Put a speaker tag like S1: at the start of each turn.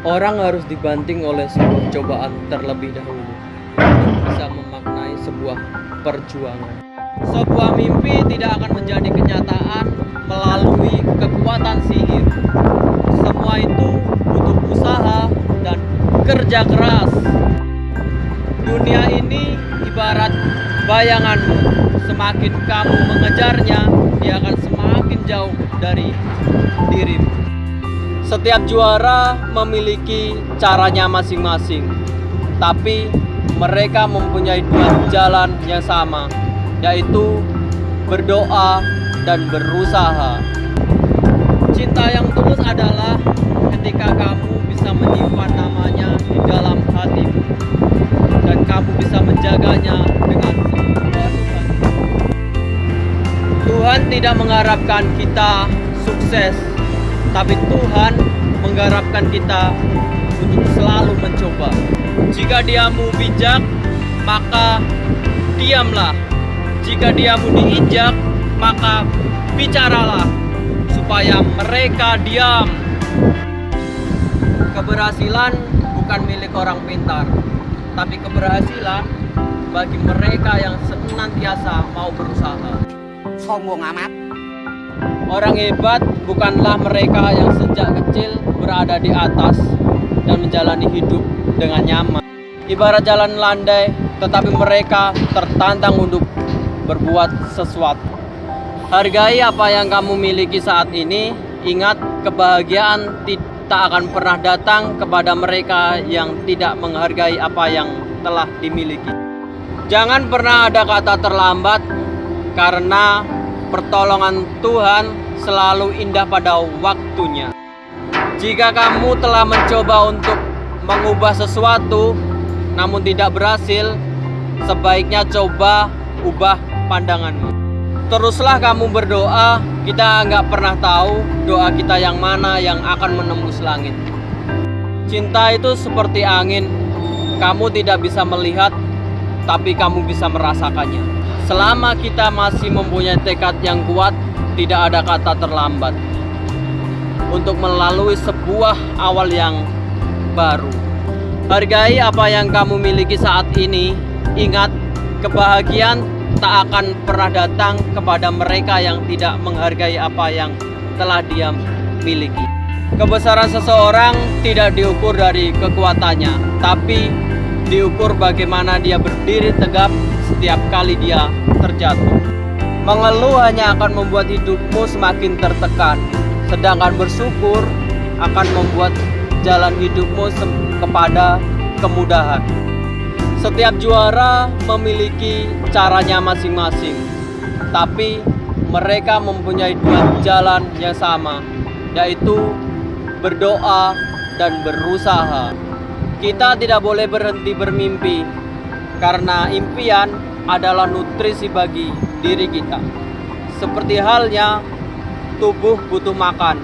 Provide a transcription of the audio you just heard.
S1: Orang harus dibanting oleh sebuah cobaan terlebih dahulu untuk bisa memaknai sebuah perjuangan. Sebuah mimpi tidak akan menjadi kenyataan melalui kekuatan sihir. Semua itu butuh usaha dan kerja keras. Dunia ini ibarat bayanganmu. Semakin kamu mengejarnya, dia akan semakin jauh dari dirimu. Setiap juara memiliki caranya masing-masing, tapi mereka mempunyai dua jalan yang sama, yaitu berdoa dan berusaha. Cinta yang tulus adalah ketika kamu bisa menyimpan namanya di dalam hatimu dan kamu bisa menjaganya dengan. Tuhan tidak mengharapkan kita sukses, tapi Tuhan mengharapkan kita untuk selalu mencoba. Jika diamu bijak, maka diamlah. Jika diamu diinjak, maka bicaralah supaya mereka diam. Keberhasilan bukan milik orang pintar, tapi keberhasilan bagi mereka yang senantiasa mau berusaha.
S2: sombong amat
S1: Orang hebat bukanlah mereka yang sejak kecil berada di atas dan menjalani hidup dengan nyaman. Ibarat jalan landai, tetapi mereka tertantang untuk berbuat sesuatu. Hargai apa yang kamu miliki saat ini. Ingat, kebahagiaan ti- tak akan pernah datang kepada mereka yang tidak menghargai apa yang telah dimiliki. Jangan pernah ada kata terlambat karena pertolongan Tuhan selalu indah pada waktunya. Jika kamu telah mencoba untuk mengubah sesuatu namun tidak berhasil, sebaiknya coba ubah pandanganmu. Teruslah kamu berdoa, kita nggak pernah tahu doa kita yang mana yang akan menembus langit. Cinta itu seperti angin, kamu tidak bisa melihat, tapi kamu bisa merasakannya. Selama kita masih mempunyai tekad yang kuat, tidak ada kata terlambat untuk melalui sebuah awal yang baru. Hargai apa yang kamu miliki saat ini. Ingat, kebahagiaan tak akan pernah datang kepada mereka yang tidak menghargai apa yang telah dia miliki. Kebesaran seseorang tidak diukur dari kekuatannya, tapi diukur bagaimana dia berdiri tegap setiap kali dia terjatuh. Mengeluh hanya akan membuat hidupmu semakin tertekan, sedangkan bersyukur akan membuat jalan hidupmu kepada kemudahan. Setiap juara memiliki caranya masing-masing, tapi mereka mempunyai dua jalan yang sama, yaitu berdoa dan berusaha. Kita tidak boleh berhenti bermimpi, karena impian adalah nutrisi bagi diri kita. Seperti halnya tubuh butuh makan,